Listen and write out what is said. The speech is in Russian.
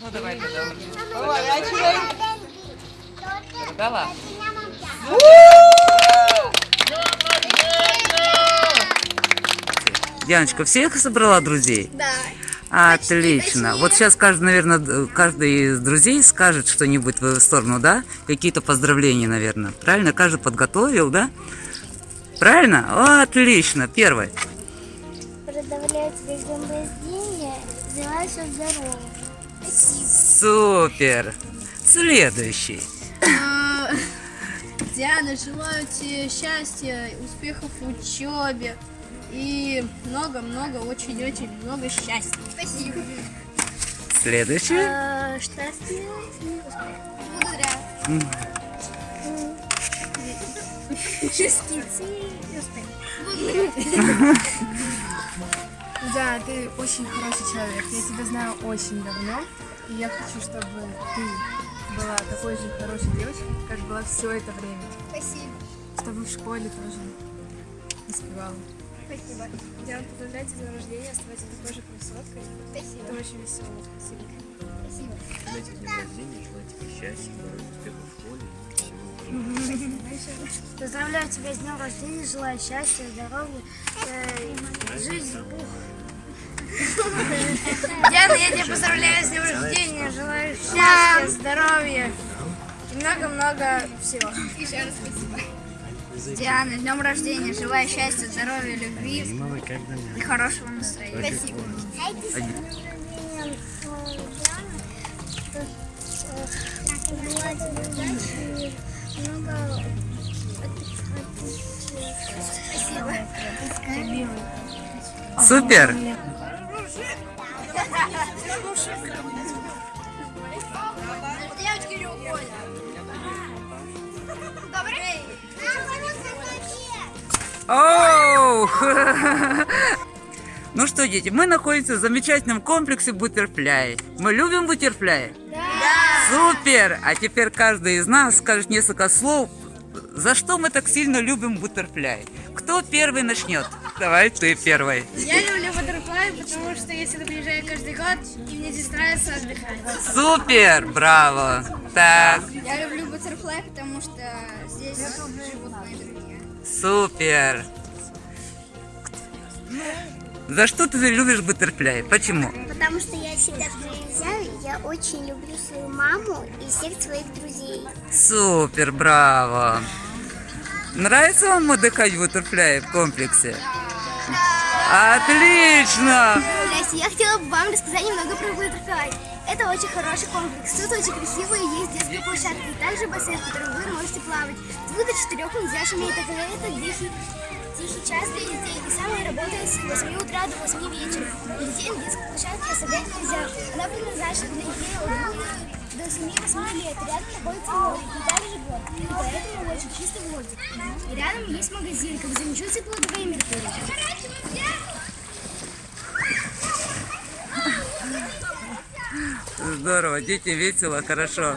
Ну давай тогда. Поворачивай. Дала? Дианочка, всех собрала друзей? Да. Отлично. Вот сейчас каждый, наверное, каждый из друзей скажет что-нибудь в сторону, да? Какие-то поздравления, наверное. Правильно? Каждый подготовил, да? Правильно? О, отлично. Первый. Продавляю тебе все здорово. Супер. Следующий. Диана, желаю тебе счастья, успехов в учебе и много-много, очень-очень много счастья. Спасибо. Следующий. И успехов. Благодаря. Частицы и успехов. Да, ты очень хороший человек. Я тебя знаю очень давно. И я хочу, чтобы ты была такой же хорошей девочкой, как была все это время. Спасибо. Чтобы в школе тоже успевала. Спасибо. Диана, поздравляю тебя с днем рождения, оставайся такой же красоткой. Спасибо. Ты очень веселая. Спасибо. Спасибо. Знаете, день рождения, желаю тебе счастья, здоровья, успехов в школе. Поздравляю тебя с днем рождения, желаю счастья, здоровья, э, жизнь. Диана, я тебя поздравляю с днем рождения, желаю счастья, здоровья и много-много всего. Еще раз спасибо. Диана, с днем рождения, желаю счастья, здоровья, любви и хорошего настроения. Спасибо. Супер. Не уходят. Добрый. Оу! Ну что, дети, мы находимся в замечательном комплексе бутерфляй. Мы любим бутерфляй? Супер! А теперь каждый из нас скажет несколько слов, за что мы так сильно любим бутерфляй. Кто первый начнет? Давай ты первый. Я люблю Баттерфлай, потому что я сюда приезжаю каждый год, и мне здесь нравится отдыхать. Супер! Браво! Так, Я люблю Баттерфлай, потому что здесь живут мои друзья. супер! За что ты любишь бутерфляй? Почему? Потому что я всегда приезжаю, я очень люблю свою маму и всех своих друзей. Супер, браво! Нравится вам отдыхать в бутерфляе в комплексе? Отлично! Здрасте, я хотела бы вам рассказать немного про Баттерфлай. Это очень хороший комплекс, тут очень красиво и есть детская площадка, и также бассейн, в котором вы можете плавать. Двух до четырех нельзя шуметь, как это тихий, тихий час для детей, и самое работает с 8 утра до 8 вечера. И детей на детской площадке оставлять нельзя. Она предназначена для детей от 2 до 7-8 лет. Рядом находится море и также год, и поэтому очень чистый воздух. И рядом есть магазин, как замечу тепло до Меркурия. Здорово, дети весело, хорошо.